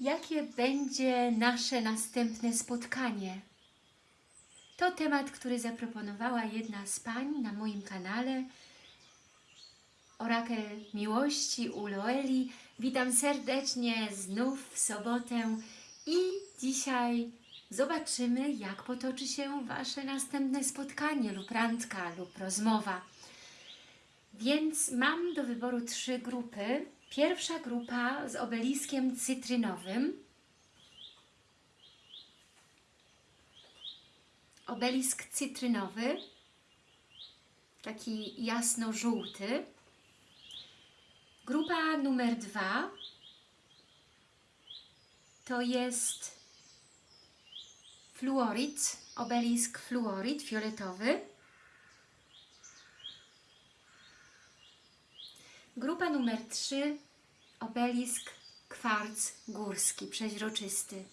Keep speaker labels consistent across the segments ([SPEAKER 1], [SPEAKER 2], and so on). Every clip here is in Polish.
[SPEAKER 1] Jakie będzie nasze następne spotkanie? To temat, który zaproponowała jedna z pań na moim kanale. Orakel Miłości u Loeli. Witam serdecznie znów w sobotę i dzisiaj zobaczymy, jak potoczy się Wasze następne spotkanie lub randka lub rozmowa. Więc mam do wyboru trzy grupy. Pierwsza grupa z obeliskiem cytrynowym. Obelisk cytrynowy, taki jasno-żółty. Grupa numer dwa to jest fluorid, obelisk fluorid fioletowy. Grupa numer 3 obelisk kwarc górski, przeźroczysty.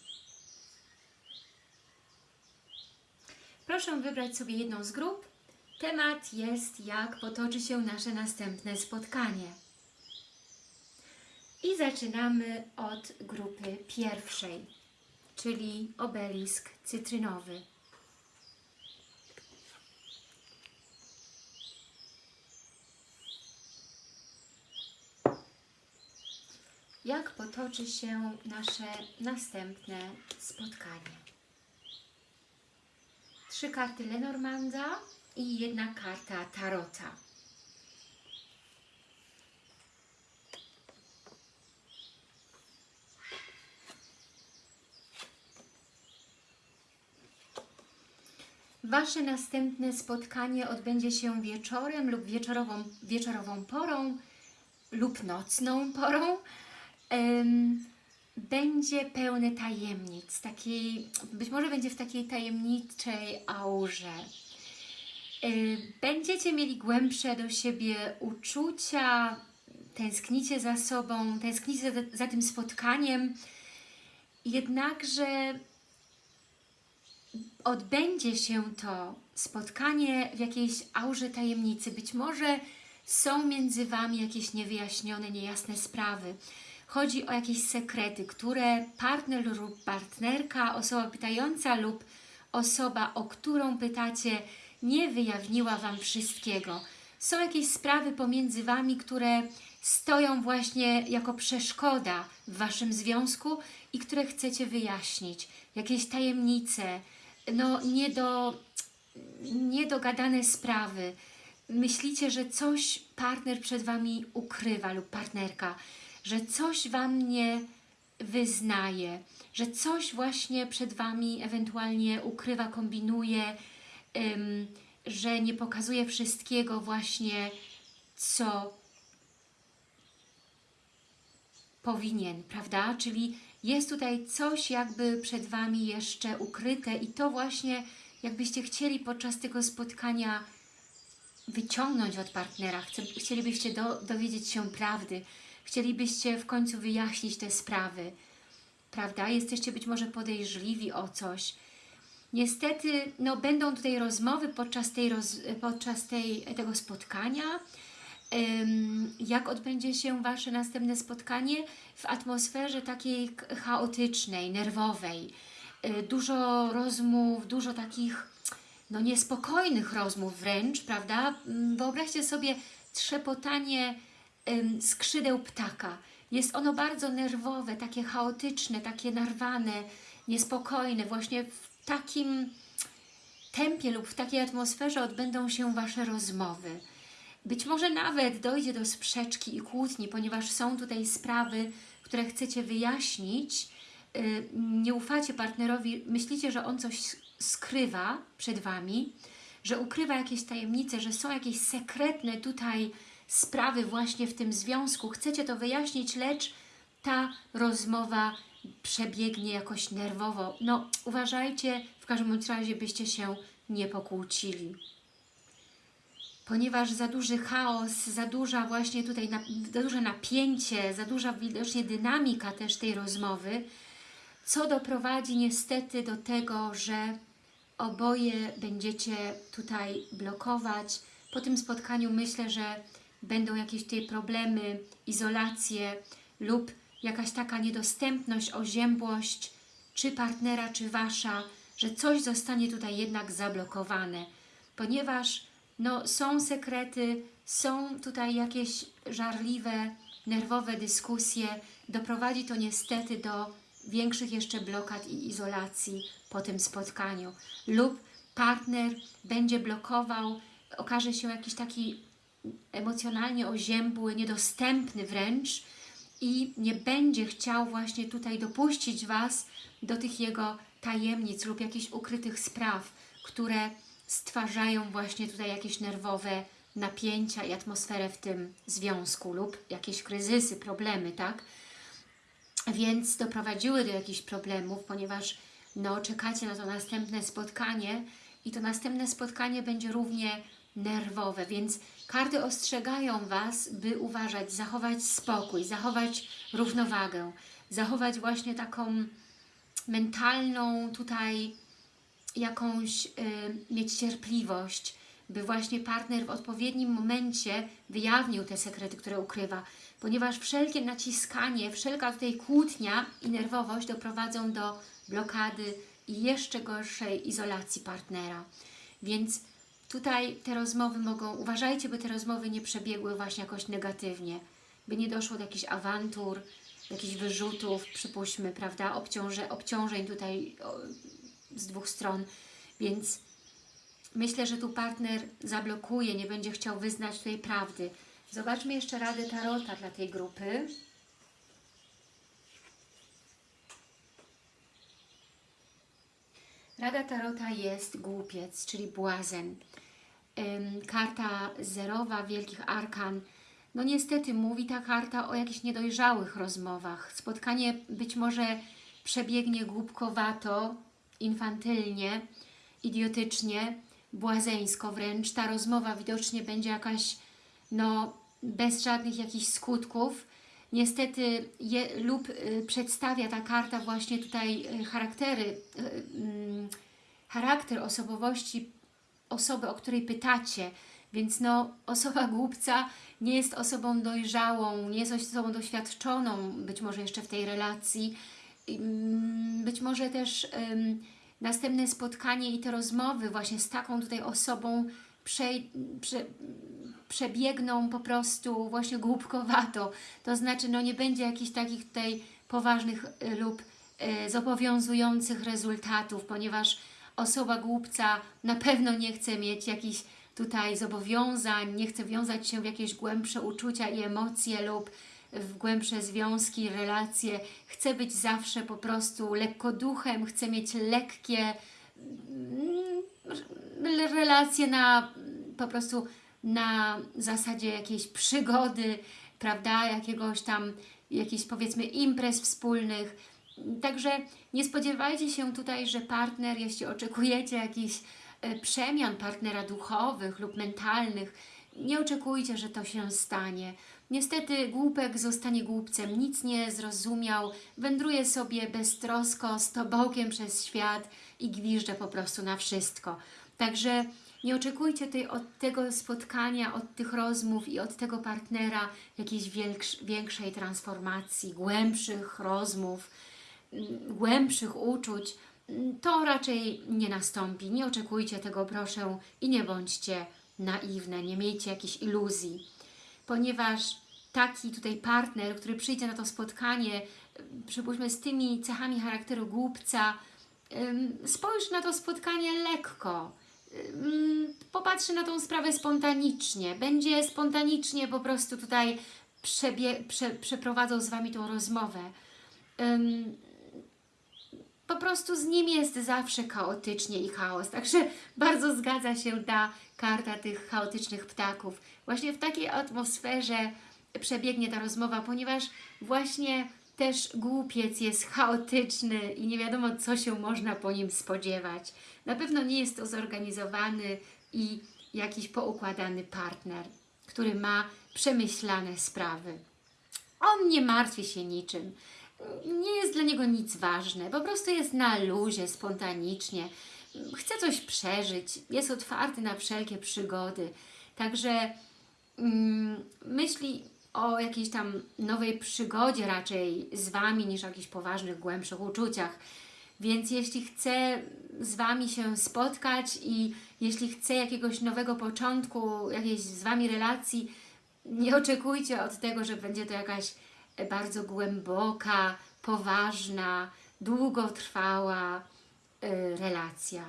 [SPEAKER 1] Proszę wybrać sobie jedną z grup. Temat jest, jak potoczy się nasze następne spotkanie. I zaczynamy od grupy pierwszej, czyli obelisk cytrynowy. Jak potoczy się nasze następne spotkanie? Trzy karty Lenormanda i jedna karta Tarota. Wasze następne spotkanie odbędzie się wieczorem lub wieczorową, wieczorową porą lub nocną porą. Będzie pełne tajemnic, takiej, być może będzie w takiej tajemniczej aurze. Y, Będziecie mieli głębsze do siebie uczucia, tęsknicie za sobą, tęsknicie za, za tym spotkaniem, jednakże odbędzie się to spotkanie w jakiejś aurze tajemnicy. Być może są między Wami jakieś niewyjaśnione, niejasne sprawy. Chodzi o jakieś sekrety, które partner lub partnerka, osoba pytająca lub osoba, o którą pytacie, nie wyjawniła Wam wszystkiego. Są jakieś sprawy pomiędzy Wami, które stoją właśnie jako przeszkoda w Waszym związku i które chcecie wyjaśnić. Jakieś tajemnice, no nie do, niedogadane sprawy. Myślicie, że coś partner przed Wami ukrywa lub partnerka, że coś Wam nie wyznaje, że coś właśnie przed Wami ewentualnie ukrywa, kombinuje, ym, że nie pokazuje wszystkiego właśnie, co powinien, prawda? Czyli jest tutaj coś jakby przed Wami jeszcze ukryte i to właśnie jakbyście chcieli podczas tego spotkania wyciągnąć od partnera, chcielibyście do, dowiedzieć się prawdy, chcielibyście w końcu wyjaśnić te sprawy, prawda? Jesteście być może podejrzliwi o coś. Niestety, no, będą tutaj rozmowy podczas, tej roz, podczas tej, tego spotkania, jak odbędzie się Wasze następne spotkanie w atmosferze takiej chaotycznej, nerwowej. Y, Dużo rozmów, dużo takich no, niespokojnych rozmów wręcz, prawda? Wyobraźcie sobie trzepotanie skrzydeł ptaka. Jest ono bardzo nerwowe, takie chaotyczne, takie narwane, niespokojne. Właśnie w takim tempie lub w takiej atmosferze odbędą się Wasze rozmowy. Być może nawet dojdzie do sprzeczki i kłótni, ponieważ są tutaj sprawy, które chcecie wyjaśnić. Yy, Nie ufacie partnerowi, myślicie, że on coś skrywa przed Wami, że ukrywa jakieś tajemnice, że są jakieś sekretne tutaj sprawy właśnie w tym związku. Chcecie to wyjaśnić, lecz ta rozmowa przebiegnie jakoś nerwowo. No, uważajcie, w każdym razie byście się nie pokłócili ponieważ za duży chaos, za duża właśnie tutaj, za duże napięcie, za duża widocznie dynamika też tej rozmowy, co doprowadzi niestety do tego, że oboje będziecie tutaj blokować. Po tym spotkaniu myślę, że będą jakieś tutaj problemy, izolacje lub jakaś taka niedostępność, oziębłość, czy partnera, czy Wasza, że coś zostanie tutaj jednak zablokowane, ponieważ no, są sekrety, są tutaj jakieś żarliwe, nerwowe dyskusje, doprowadzi to niestety do większych jeszcze blokad i izolacji po tym spotkaniu. Lub partner będzie blokował, okaże się jakiś taki emocjonalnie oziębły, niedostępny wręcz i nie będzie chciał właśnie tutaj dopuścić Was do tych jego tajemnic lub jakichś ukrytych spraw, które stwarzają właśnie tutaj jakieś nerwowe napięcia i atmosferę w tym związku lub jakieś kryzysy, problemy, tak? Więc doprowadziły do jakichś problemów, ponieważ no, czekacie na to następne spotkanie i to następne spotkanie będzie równie nerwowe, więc karty ostrzegają Was, by uważać, zachować spokój, zachować równowagę, zachować właśnie taką mentalną tutaj jakąś y, mieć cierpliwość, by właśnie partner w odpowiednim momencie wyjawnił te sekrety, które ukrywa, ponieważ wszelkie naciskanie, wszelka tutaj kłótnia i nerwowość doprowadzą do blokady i jeszcze gorszej izolacji partnera. Więc tutaj te rozmowy mogą, uważajcie, by te rozmowy nie przebiegły właśnie jakoś negatywnie, by nie doszło do jakichś awantur, jakichś wyrzutów, przypuśćmy, prawda, obciąże, obciążeń tutaj o, z dwóch stron, więc myślę, że tu partner zablokuje, nie będzie chciał wyznać tej prawdy. Zobaczmy jeszcze radę Tarota dla tej grupy. Rada Tarota jest głupiec, czyli błazen. Karta zerowa Wielkich Arkan. No niestety mówi ta karta o jakichś niedojrzałych rozmowach. Spotkanie być może przebiegnie głupkowato, infantylnie, idiotycznie, błazeńsko wręcz. Ta rozmowa widocznie będzie jakaś no, bez żadnych jakichś skutków. Niestety je, lub y, przedstawia ta karta właśnie tutaj y, charaktery, y, mm, charakter osobowości osoby, o której pytacie. Więc no, osoba głupca nie jest osobą dojrzałą, nie jest osobą doświadczoną, być może jeszcze w tej relacji. Mm, być może też następne spotkanie i te rozmowy właśnie z taką tutaj osobą prze, prze, przebiegną po prostu właśnie głupkowato. To znaczy, no nie będzie jakichś takich tutaj poważnych y, lub y, zobowiązujących rezultatów, ponieważ osoba głupca na pewno nie chce mieć jakichś tutaj zobowiązań, nie chce wiązać się w jakieś głębsze uczucia i emocje lub w głębsze związki, relacje. Chce być zawsze po prostu lekkoduchem, chce mieć lekkie mm, relacje na po prostu na zasadzie jakiejś przygody, prawda, jakiegoś tam, jakichś powiedzmy imprez wspólnych. Także nie spodziewajcie się tutaj, że partner, jeśli oczekujecie jakichś e, przemian partnera duchowych lub mentalnych, nie oczekujcie, że to się stanie. Niestety głupek zostanie głupcem, nic nie zrozumiał, wędruje sobie beztrosko, z tobołkiem przez świat i gwiżdże po prostu na wszystko. Także nie oczekujcie tej, od tego spotkania, od tych rozmów i od tego partnera jakiejś większej transformacji, głębszych rozmów, mm, głębszych uczuć. Mm, to raczej nie nastąpi. Nie oczekujcie tego, proszę, i nie bądźcie naiwne, nie miejcie jakichś iluzji, ponieważ taki tutaj partner, który przyjdzie na to spotkanie, przypuśćmy z tymi cechami charakteru głupca, spojrzy na to spotkanie lekko, popatrzy na tą sprawę spontanicznie, będzie spontanicznie po prostu tutaj przebie, prze, przeprowadzał z Wami tą rozmowę. po prostu z nim jest zawsze chaotycznie i chaos, także bardzo zgadza się ta karta tych chaotycznych ptaków. Właśnie w takiej atmosferze przebiegnie ta rozmowa, ponieważ właśnie też głupiec jest chaotyczny i nie wiadomo, co się można po nim spodziewać. Na pewno nie jest to zorganizowany i jakiś poukładany partner, który ma przemyślane sprawy. On nie martwi się niczym. Nie jest dla niego nic ważne. Po prostu jest na luzie, spontanicznie. Chce coś przeżyć. Jest otwarty na wszelkie przygody. Także mm, myśli o jakiejś tam nowej przygodzie raczej z Wami, niż o jakichś poważnych, głębszych uczuciach. Więc jeśli chce z Wami się spotkać i jeśli chce jakiegoś nowego początku, jakiejś z Wami relacji, nie oczekujcie od tego, że będzie to jakaś bardzo głęboka, poważna, długotrwała y, relacja.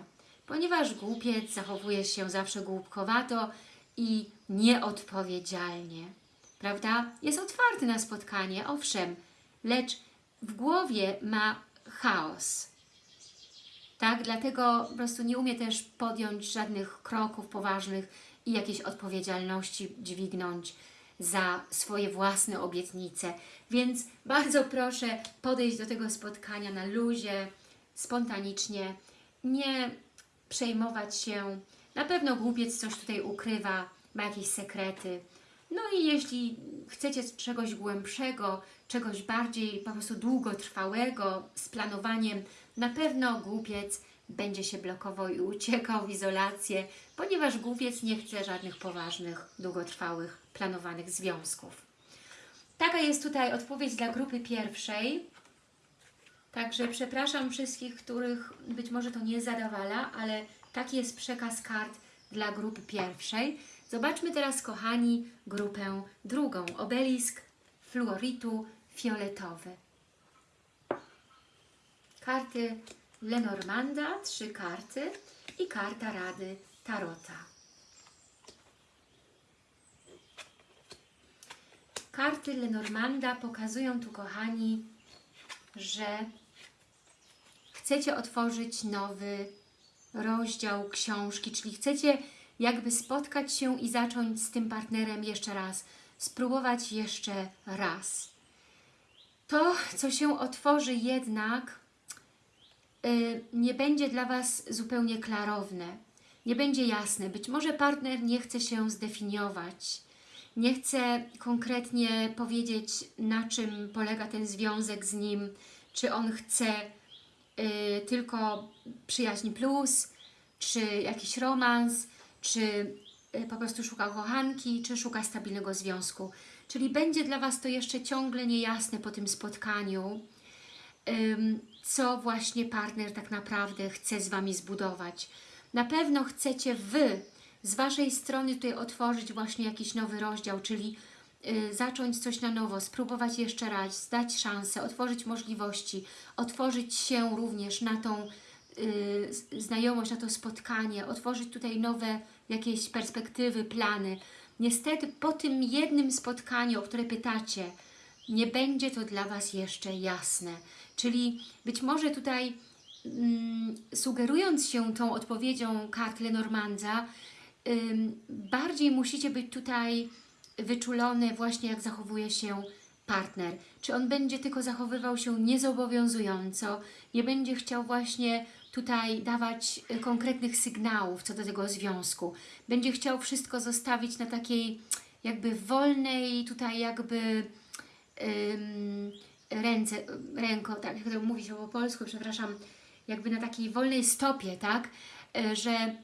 [SPEAKER 1] Ponieważ głupiec zachowuje się zawsze głupkowato i nieodpowiedzialnie. Prawda? Jest otwarty na spotkanie, owszem, lecz w głowie ma chaos. Tak, dlatego po prostu nie umie też podjąć żadnych kroków poważnych i jakiejś odpowiedzialności dźwignąć za swoje własne obietnice. Więc bardzo proszę podejść do tego spotkania na luzie, spontanicznie, nie przejmować się. Na pewno głupiec coś tutaj ukrywa, ma jakieś sekrety. No i jeśli chcecie czegoś głębszego, czegoś bardziej po prostu długotrwałego, z planowaniem, na pewno głupiec będzie się blokował i uciekał w izolację, ponieważ głupiec nie chce żadnych poważnych, długotrwałych, planowanych związków. Taka jest tutaj odpowiedź dla grupy pierwszej. Także przepraszam wszystkich, których być może to nie zadawala, ale taki jest przekaz kart dla grupy pierwszej. Zobaczmy teraz, kochani, grupę drugą. Obelisk fluoritu fioletowy. Karty Lenormanda, trzy karty i karta Rady Tarota. Karty Lenormanda pokazują tu, kochani, że chcecie otworzyć nowy rozdział książki, czyli chcecie jakby spotkać się i zacząć z tym partnerem jeszcze raz, spróbować jeszcze raz. To, co się otworzy jednak, yy, nie będzie dla Was zupełnie klarowne, nie będzie jasne. Być może partner nie chce się zdefiniować, nie chce konkretnie powiedzieć, na czym polega ten związek z nim, czy on chce yy, tylko przyjaźń plus, czy jakiś romans, czy y, po prostu szuka kochanki, czy szuka stabilnego związku. Czyli będzie dla Was to jeszcze ciągle niejasne po tym spotkaniu, co właśnie partner tak naprawdę chce z Wami zbudować. Na pewno chcecie Wy z Waszej strony tutaj otworzyć właśnie jakiś nowy rozdział, czyli y, zacząć coś na nowo, spróbować jeszcze raz, dać szansę, otworzyć możliwości, otworzyć się również na tą znajomość, na to spotkanie, otworzyć tutaj nowe jakieś perspektywy, plany. Niestety po tym jednym spotkaniu, o które pytacie, nie będzie to dla Was jeszcze jasne. Czyli być może tutaj mm, sugerując się tą odpowiedzią kart Lenormandza, ym, bardziej musicie być tutaj wyczulone właśnie jak zachowuje się partner. Czy on będzie tylko zachowywał się niezobowiązująco, nie będzie chciał właśnie tutaj dawać y, konkretnych sygnałów co do tego związku. Będzie chciał wszystko zostawić na takiej jakby wolnej tutaj jakby ym, ręce, ręko, tak jak to mówi się po polsku, przepraszam, jakby na takiej wolnej stopie, tak, y, że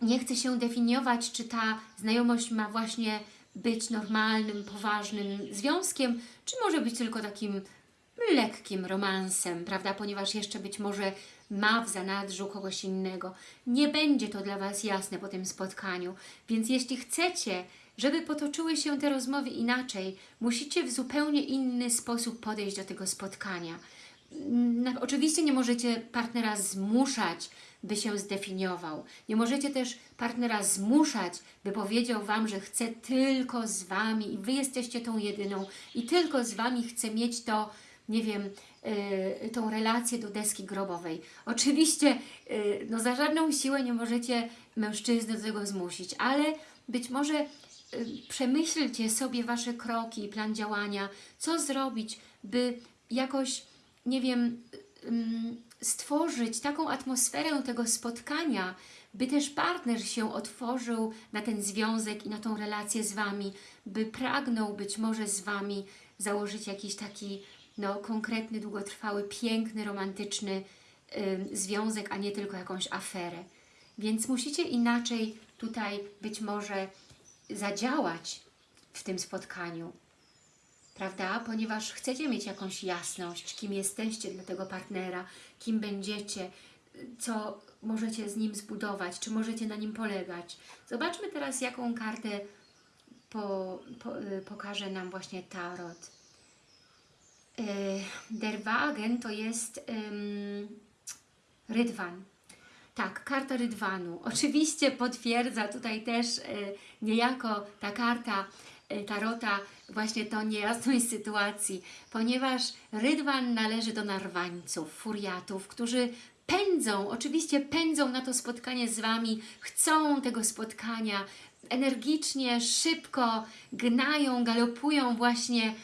[SPEAKER 1] nie chce się definiować, czy ta znajomość ma właśnie być normalnym, poważnym związkiem, czy może być tylko takim lekkim romansem, prawda, ponieważ jeszcze być może ma w zanadrzu kogoś innego. Nie będzie to dla Was jasne po tym spotkaniu, więc jeśli chcecie, żeby potoczyły się te rozmowy inaczej, musicie w zupełnie inny sposób podejść do tego spotkania. Oczywiście nie możecie partnera zmuszać, by się zdefiniował. Nie możecie też partnera zmuszać, by powiedział Wam, że chce tylko z Wami i Wy jesteście tą jedyną i tylko z Wami chce mieć to, nie wiem, y, tą relację do deski grobowej. Oczywiście y, no za żadną siłę nie możecie mężczyzny do tego zmusić, ale być może y, przemyślcie sobie Wasze kroki, plan działania, co zrobić, by jakoś, nie wiem, stworzyć taką atmosferę tego spotkania, by też partner się otworzył na ten związek i na tą relację z Wami, by pragnął być może z Wami założyć jakiś taki no, konkretny, długotrwały, piękny, romantyczny y, związek, a nie tylko jakąś aferę. Więc musicie inaczej tutaj być może zadziałać w tym spotkaniu. prawda? Ponieważ chcecie mieć jakąś jasność, kim jesteście dla tego partnera, kim będziecie, co możecie z nim zbudować, czy możecie na nim polegać. Zobaczmy teraz, jaką kartę po, po, y, pokaże nam właśnie Tarot. Y, Der Wagen to jest ym, Rydwan. Tak, karta Rydwanu. Oczywiście potwierdza tutaj też y, niejako ta karta y, Tarota właśnie tą niejasność sytuacji, ponieważ Rydwan należy do narwańców, furiatów, którzy pędzą, oczywiście pędzą na to spotkanie z Wami, chcą tego spotkania, energicznie, szybko gnają, galopują właśnie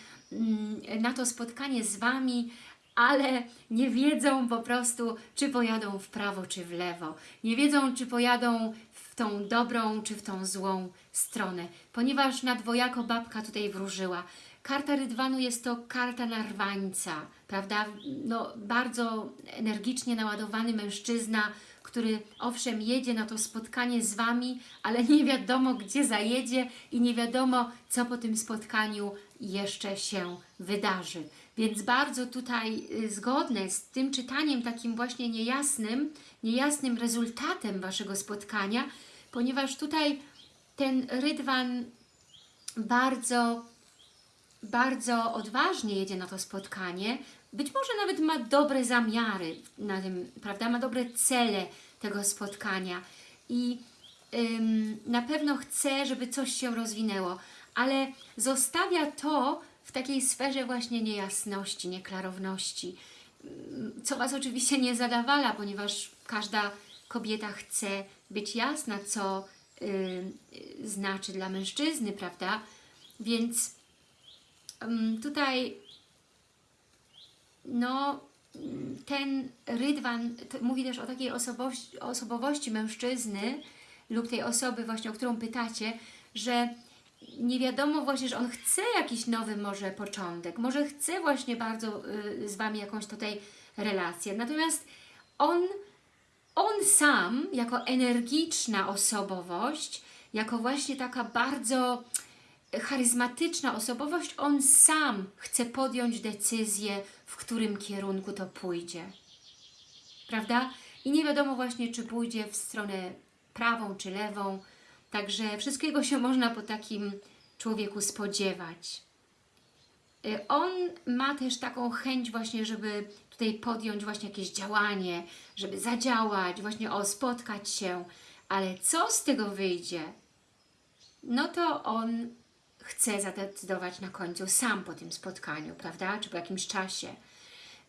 [SPEAKER 1] na to spotkanie z Wami, ale nie wiedzą po prostu, czy pojadą w prawo, czy w lewo. Nie wiedzą, czy pojadą w tą dobrą, czy w tą złą stronę, ponieważ na dwojako babka tutaj wróżyła. Karta Rydwanu jest to karta narwańca, prawda? No, bardzo energicznie naładowany mężczyzna, który owszem jedzie na to spotkanie z Wami, ale nie wiadomo gdzie zajedzie i nie wiadomo co po tym spotkaniu jeszcze się wydarzy. Więc bardzo tutaj y, zgodne z tym czytaniem takim właśnie niejasnym, niejasnym rezultatem Waszego spotkania, ponieważ tutaj ten Rydwan bardzo, bardzo odważnie jedzie na to spotkanie, być może nawet ma dobre zamiary na tym, prawda, ma dobre cele tego spotkania. I ym, na pewno chce, żeby coś się rozwinęło, ale zostawia to w takiej sferze właśnie niejasności, nieklarowności, Ym, co Was oczywiście nie zadawala, ponieważ każda kobieta chce być jasna, co y, znaczy dla mężczyzny, prawda? Więc ym, tutaj no mm, ten rydwan mówi też o takiej osobowości, osobowości mężczyzny lub tej osoby właśnie, o którą pytacie, że nie wiadomo właśnie, że on chce jakiś nowy może początek, może chce właśnie bardzo y, z Wami jakąś tutaj relację, natomiast on, on sam jako energiczna osobowość, jako właśnie taka bardzo charyzmatyczna osobowość, on sam chce podjąć decyzję, w którym kierunku to pójdzie. Prawda? I nie wiadomo właśnie, czy pójdzie w stronę prawą czy lewą. Także wszystkiego się można po takim człowieku spodziewać. Y, On ma też taką chęć właśnie, żeby tutaj podjąć właśnie jakieś działanie, żeby zadziałać, właśnie o, spotkać się. Ale co z tego wyjdzie? No to on chce zadecydować na końcu sam po tym spotkaniu, prawda? Czy po jakimś czasie.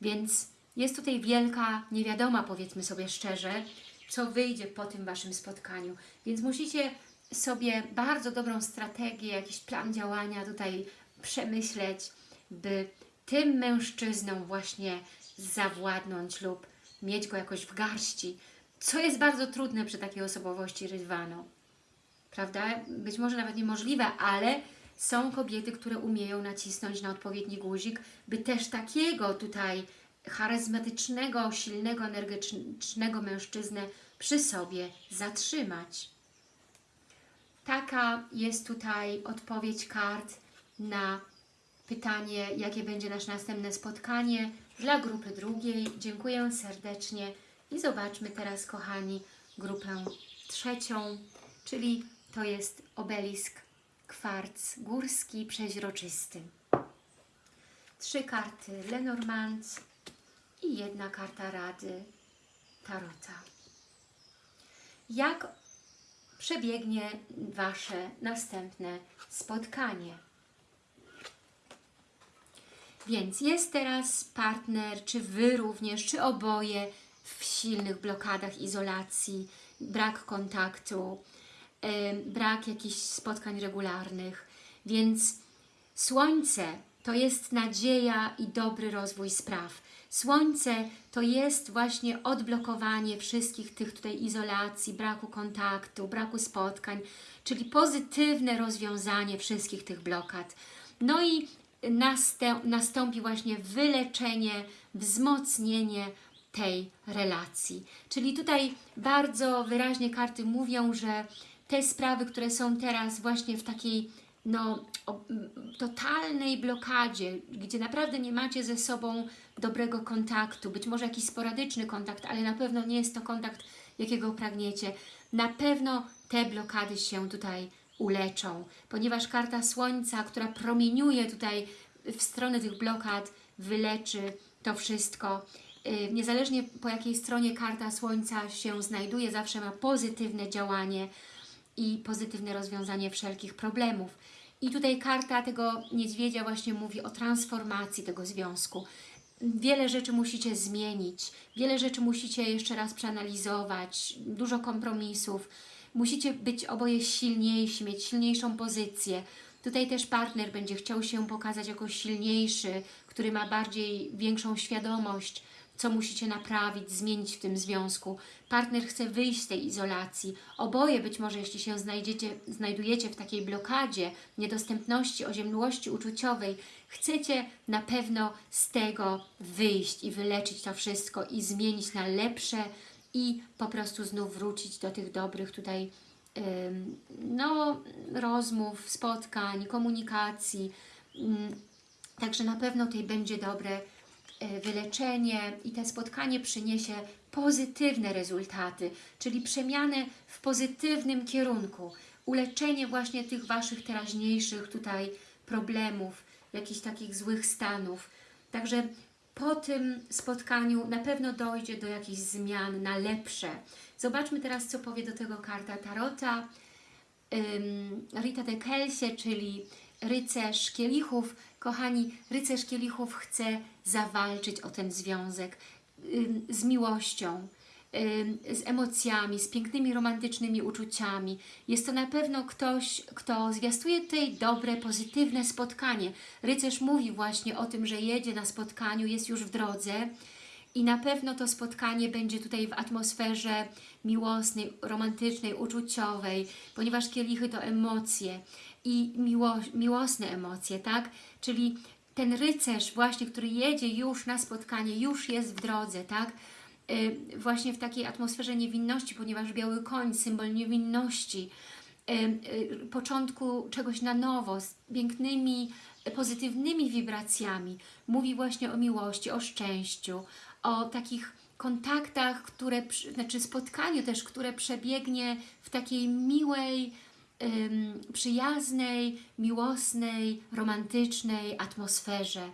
[SPEAKER 1] Więc jest tutaj wielka niewiadoma, powiedzmy sobie szczerze, co wyjdzie po tym Waszym spotkaniu. Więc musicie sobie bardzo dobrą strategię, jakiś plan działania tutaj przemyśleć, by tym mężczyzną właśnie zawładnąć lub mieć go jakoś w garści, co jest bardzo trudne przy takiej osobowości Rydwanu. Prawda? Być może nawet niemożliwe, ale są kobiety, które umieją nacisnąć na odpowiedni guzik, by też takiego tutaj charyzmatycznego, silnego, energicznego mężczyznę przy sobie zatrzymać. Taka jest tutaj odpowiedź kart na pytanie, jakie będzie nasze następne spotkanie dla grupy drugiej. Dziękuję serdecznie i zobaczmy teraz, kochani, grupę trzecią, czyli to jest obelisk kwarc górski przeźroczysty. Trzy karty Lenormand i jedna karta Rady Tarota. Jak przebiegnie Wasze następne spotkanie? Więc jest teraz partner, czy Wy również, czy oboje w silnych blokadach izolacji, brak kontaktu, brak jakichś spotkań regularnych. Więc Słońce to jest nadzieja i dobry rozwój spraw. Słońce to jest właśnie odblokowanie wszystkich tych tutaj izolacji, braku kontaktu, braku spotkań, czyli pozytywne rozwiązanie wszystkich tych blokad. No i nastąpi właśnie wyleczenie, wzmocnienie tej relacji. Czyli tutaj bardzo wyraźnie karty mówią, że te sprawy, które są teraz właśnie w takiej no, totalnej blokadzie, gdzie naprawdę nie macie ze sobą dobrego kontaktu, być może jakiś sporadyczny kontakt, ale na pewno nie jest to kontakt, jakiego pragniecie. Na pewno te blokady się tutaj uleczą, ponieważ karta Słońca, która promieniuje tutaj w stronę tych blokad, wyleczy to wszystko. Yy, Niezależnie po jakiej stronie karta Słońca się znajduje, zawsze ma pozytywne działanie i pozytywne rozwiązanie wszelkich problemów. I tutaj karta tego niedźwiedzia właśnie mówi o transformacji tego związku. Wiele rzeczy musicie zmienić, wiele rzeczy musicie jeszcze raz przeanalizować, dużo kompromisów. Musicie być oboje silniejsi, mieć silniejszą pozycję. Tutaj też partner będzie chciał się pokazać jako silniejszy, który ma bardziej większą świadomość, co musicie naprawić, zmienić w tym związku. Partner chce wyjść z tej izolacji. Oboje być może, jeśli się znajdziecie, znajdujecie w takiej blokadzie, niedostępności, oziębłości uczuciowej, chcecie na pewno z tego wyjść i wyleczyć to wszystko i zmienić na lepsze i po prostu znów wrócić do tych dobrych tutaj no, rozmów, spotkań, komunikacji. Ym, Także na pewno tutaj będzie dobre wyleczenie i to spotkanie przyniesie pozytywne rezultaty, czyli przemianę w pozytywnym kierunku, uleczenie właśnie tych Waszych teraźniejszych tutaj problemów, jakichś takich złych stanów. Także po tym spotkaniu na pewno dojdzie do jakichś zmian na lepsze. Zobaczmy teraz, co powie do tego karta Tarota. Rita de Kelsie, czyli rycerz kielichów. Kochani, rycerz kielichów chce zawalczyć o ten związek z miłością, z emocjami, z pięknymi, romantycznymi uczuciami. Jest to na pewno ktoś, kto zwiastuje tutaj dobre, pozytywne spotkanie. Rycerz mówi właśnie o tym, że jedzie na spotkaniu, jest już w drodze i na pewno to spotkanie będzie tutaj w atmosferze miłosnej, romantycznej, uczuciowej, ponieważ kielichy to emocje i miło, miłosne emocje, tak? Czyli ten rycerz właśnie, który jedzie już na spotkanie, już jest w drodze, tak? Yy, właśnie w takiej atmosferze niewinności, ponieważ biały koń, symbol niewinności, yy, yy, początku czegoś na nowo, z pięknymi, pozytywnymi wibracjami. Mówi właśnie o miłości, o szczęściu, o takich kontaktach, które, znaczy spotkaniu też, które przebiegnie w takiej miłej, przyjaznej, miłosnej, romantycznej atmosferze,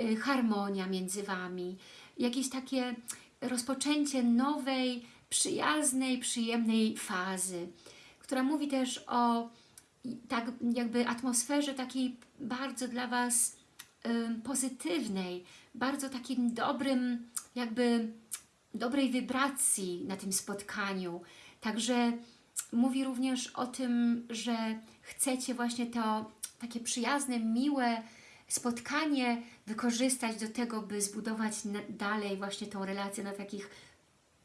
[SPEAKER 1] y, harmonia między Wami, jakieś takie rozpoczęcie nowej, przyjaznej, przyjemnej fazy, która mówi też o tak jakby atmosferze takiej bardzo dla Was pozytywnej, bardzo takim dobrym, jakby dobrej wibracji na tym spotkaniu. Także mówi również o tym, że chcecie właśnie to takie przyjazne, miłe spotkanie wykorzystać do tego, by zbudować dalej właśnie tą relację na takich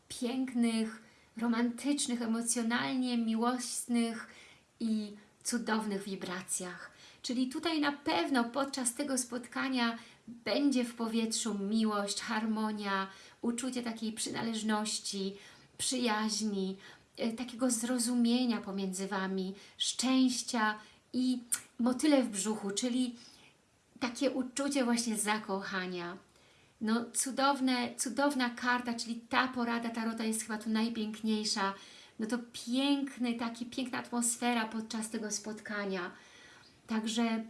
[SPEAKER 1] pięknych, romantycznych, emocjonalnie miłosnych i cudownych wibracjach. Czyli tutaj na pewno podczas tego spotkania będzie w powietrzu miłość, harmonia, uczucie takiej przynależności, przyjaźni, e, takiego zrozumienia pomiędzy Wami, szczęścia i motyle w brzuchu, czyli takie uczucie właśnie zakochania. No cudowne, cudowna karta, czyli ta porada Tarota jest chyba tu najpiękniejsza. No to piękny, taki piękna atmosfera podczas tego spotkania. Także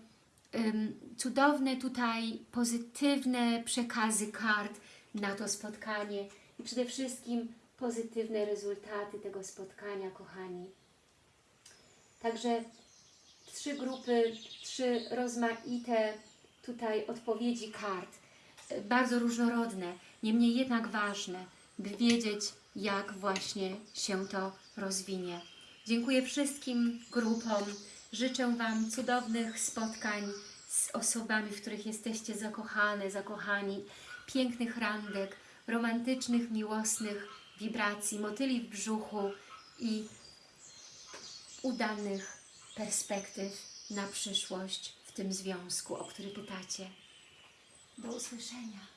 [SPEAKER 1] ym, cudowne tutaj pozytywne przekazy kart na to spotkanie i przede wszystkim pozytywne rezultaty tego spotkania, kochani. Także trzy grupy, trzy rozmaite tutaj odpowiedzi kart, bardzo różnorodne, niemniej jednak ważne, by wiedzieć, jak właśnie się to rozwinie. Dziękuję wszystkim grupom, życzę Wam cudownych spotkań z osobami, w których jesteście zakochane, zakochani, pięknych randek, romantycznych, miłosnych wibracji, motyli w brzuchu i udanych perspektyw na przyszłość w tym związku, o który pytacie. Do usłyszenia.